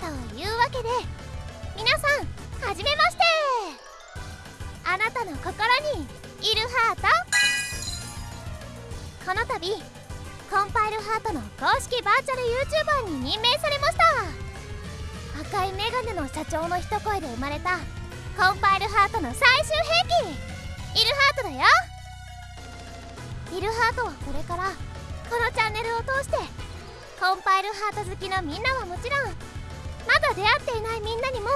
というわけで皆さんはじめまして。あなたの心にいるハート。この度コンパイルハートの公式バーチャル YouTuber に任命されました赤いメガネの社長の一声で生まれたコンパイルハートの最終兵器イルハートだよ。イルハートはこれからこのチャンネルを通してコンパイルハート好きのみんなはもちろんまだ出会っていないみんなにも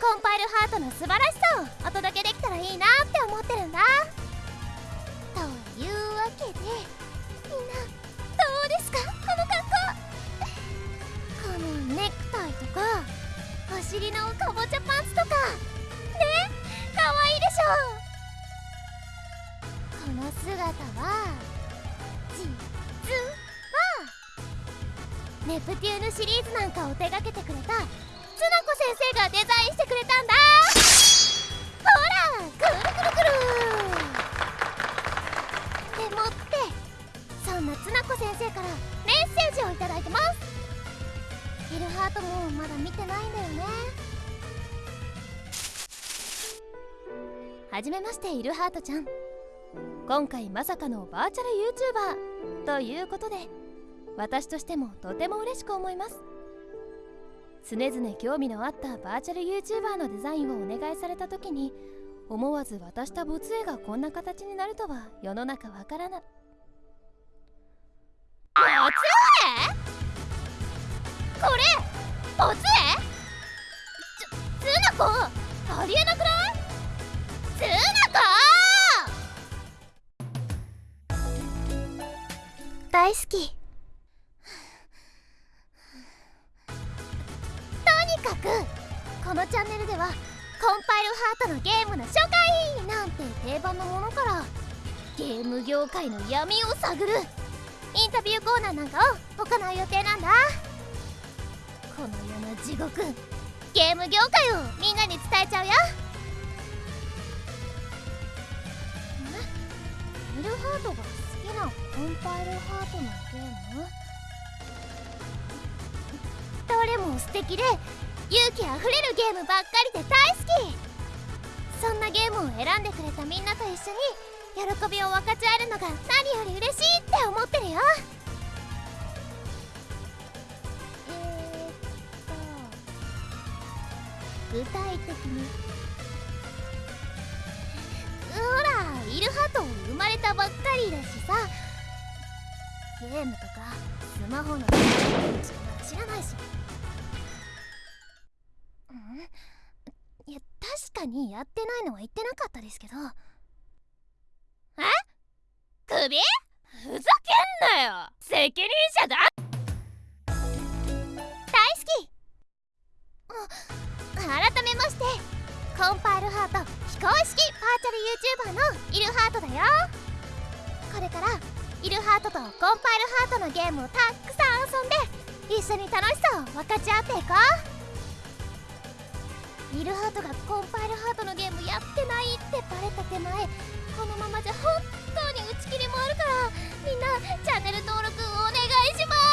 コンパイルハートの素晴らしさをお届けできたらいいなって思ってるんだ。というわけでみんなどうですか？この格好。このネクタイとかお尻のかぼちゃパンツとか。ね？かわいいでしょの姿は実はネプテューヌシリーズなんかを手がけてくれたつなこ先生がデザインしてくれたんだ。ほらくるくるくる。でもってそんなつなこ先生からメッセージをいただいてます。イルハートもまだ見てないんだよね。はじめましてイルハートちゃん。今回まさかのバーチャル YouTuber ということで私としてもとても嬉しく思います。常々興味のあったバーチャル YouTuber のデザインをお願いされた時に思わず渡した没絵がこんな形になるとは世の中わからな。い大好き。かくこのチャンネルではコンパイルハートのゲームの初回なんて定番のものからゲーム業界の闇を探る。インタビューコーナーなんかを行う予定なんだ。この世の地獄ゲーム業界をみんなに伝えちゃうよ。ミルハートが？きなコンパイルハートのゲームどれも素敵。で勇気あふれるゲームばっかりで大好き。そんなゲームを選んでくれたみんなと一緒に喜びを分かち合えるのが何より嬉しいって思ってるよ。えー、っと。具体的に。ゲームとかスマホのしか知らないし。ん？いや確かにやってないのは言ってなかったですけど。え？首？ふざけんなよ！責任者だ！大好き！あ改めまして。コンパイルハート非公式バーチャル YouTuber のイルハートだよ。これからイルハートとコンパイルハートのゲームをたくさん遊んで一緒に楽しさを分かち合っていこう。イルハートがコンパイルハートのゲームやってないってバレた手前このままじゃ本当に打ち切りもあるからみんなチャンネル登録お願いします。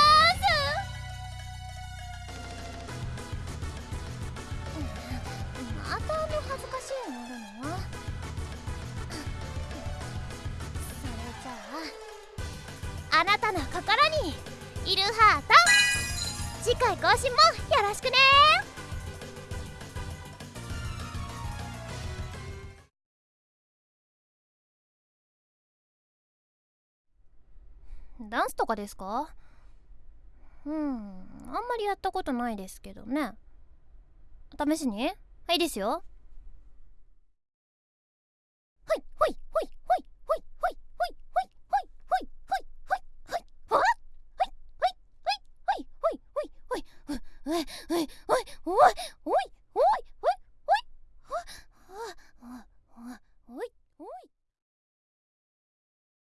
またあの恥ずかしいのあるの？ゃああな心にイルハート。次回更新もよろしくね。ダンスとかですか？うんあんまりやったことないですけどね。試しに？はいですよ。おいおいおいおい